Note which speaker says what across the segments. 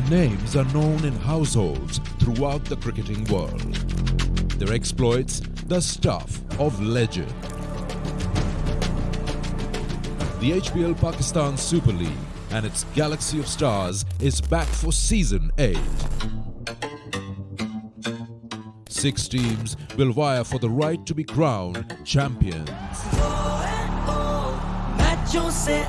Speaker 1: Galaxy of star four season champion سے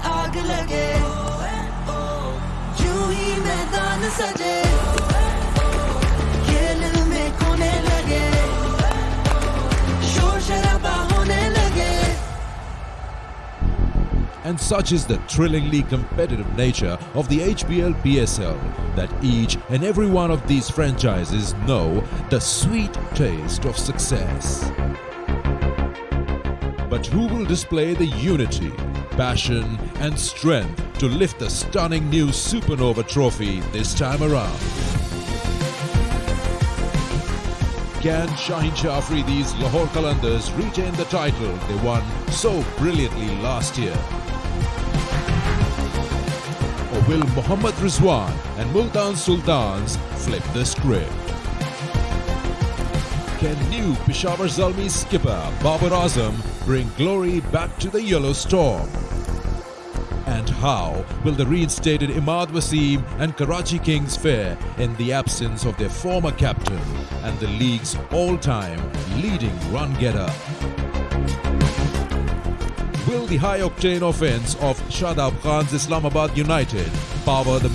Speaker 1: thrillingly compared nature of the H P L P S L such and every one of this franchise is now the sweet taste of six but Google display the unity passion and strength lift the اسٹ news super over trophy this camera can shine شافری these Lahore Qalandars retain the title برللی last year Muhammad Rizwan and Multan Sultan flip the script can you Peshawar Zalmi skipper Babar Azam bring glory back to the yellow stock how rate امادی Islamabad یونا power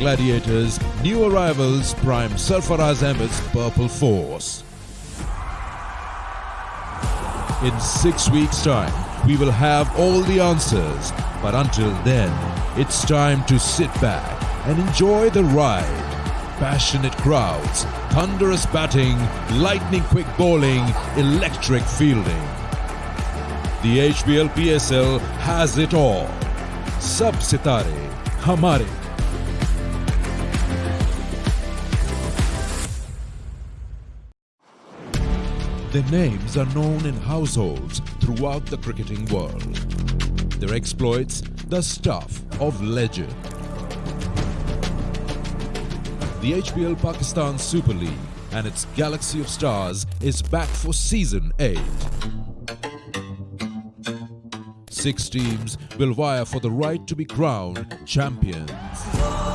Speaker 1: gladiator forces joy the ride patient crowd thunders batting lightning calling electric fielding the H P L P S L has it آ سب ستارے ہمارے Pakistan super league and it's galaxy of star four season six teams will vie for the right to base